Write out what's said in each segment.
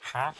Huh?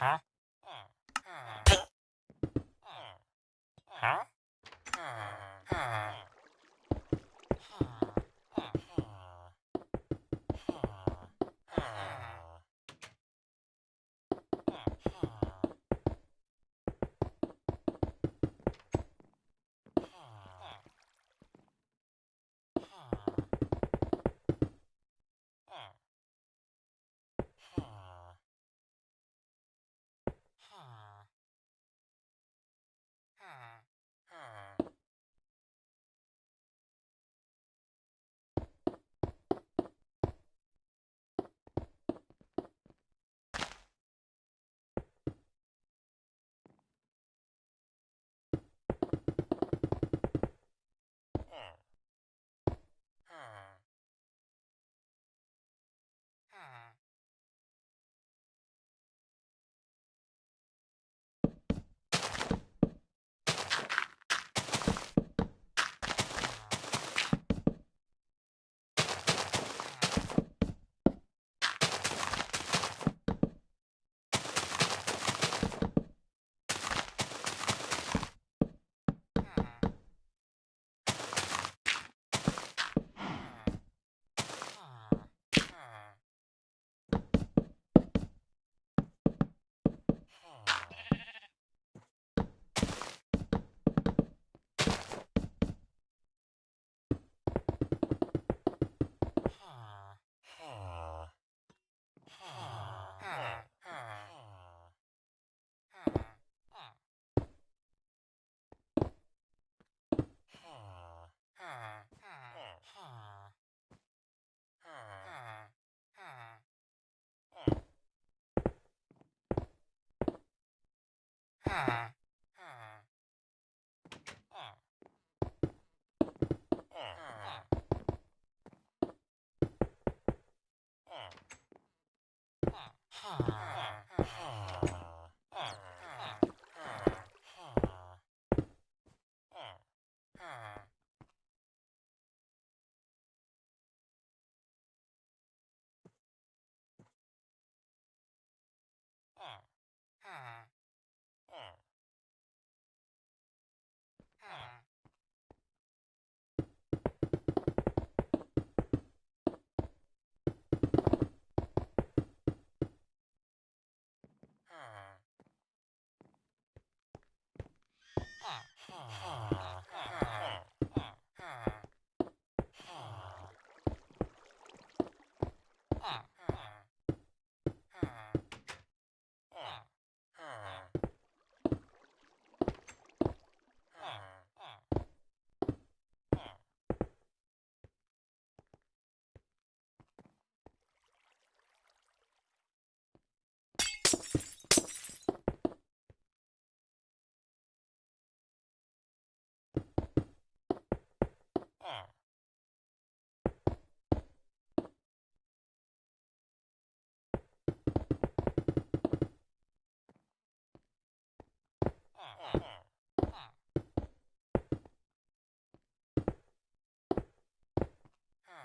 Huh? Huh.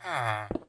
Ah.